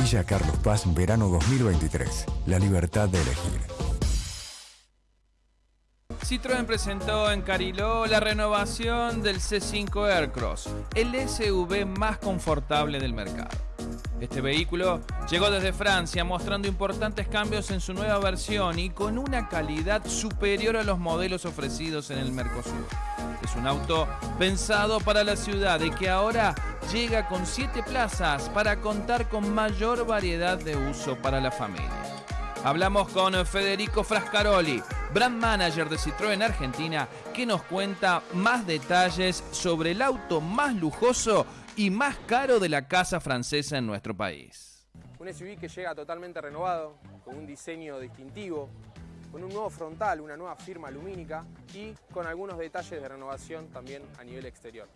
Villa Carlos Paz, verano 2023. La libertad de elegir. Citroën presentó en Cariló la renovación del C5 Aircross, el SUV más confortable del mercado. Este vehículo llegó desde Francia mostrando importantes cambios en su nueva versión y con una calidad superior a los modelos ofrecidos en el Mercosur. Es un auto pensado para la ciudad y que ahora llega con 7 plazas para contar con mayor variedad de uso para la familia. Hablamos con Federico Frascaroli, brand manager de Citroën Argentina, que nos cuenta más detalles sobre el auto más lujoso y más caro de la casa francesa en nuestro país. Un SUV que llega totalmente renovado, con un diseño distintivo, con un nuevo frontal, una nueva firma lumínica y con algunos detalles de renovación también a nivel exterior.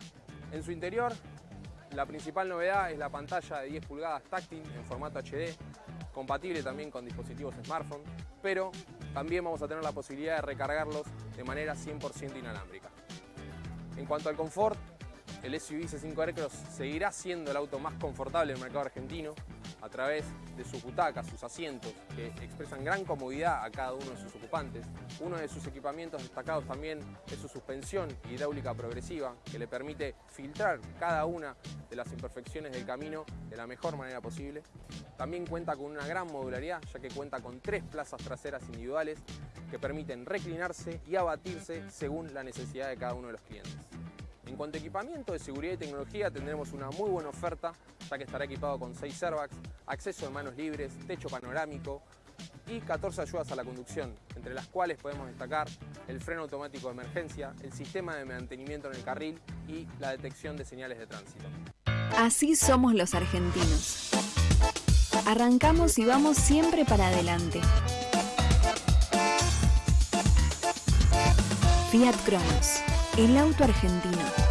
En su interior, la principal novedad es la pantalla de 10 pulgadas táctil en formato HD, compatible también con dispositivos smartphone, pero también vamos a tener la posibilidad de recargarlos de manera 100% inalámbrica. En cuanto al confort, el SUV C5 Aircross seguirá siendo el auto más confortable del mercado argentino a través de sus butacas, sus asientos, que expresan gran comodidad a cada uno de sus ocupantes. Uno de sus equipamientos destacados también es su suspensión hidráulica progresiva, que le permite filtrar cada una de las imperfecciones del camino de la mejor manera posible. También cuenta con una gran modularidad, ya que cuenta con tres plazas traseras individuales que permiten reclinarse y abatirse según la necesidad de cada uno de los clientes. En cuanto a equipamiento de seguridad y tecnología tendremos una muy buena oferta, ya que estará equipado con 6 airbags, acceso de manos libres, techo panorámico y 14 ayudas a la conducción, entre las cuales podemos destacar el freno automático de emergencia, el sistema de mantenimiento en el carril y la detección de señales de tránsito. Así somos los argentinos. Arrancamos y vamos siempre para adelante. Fiat Cronos, el auto argentino.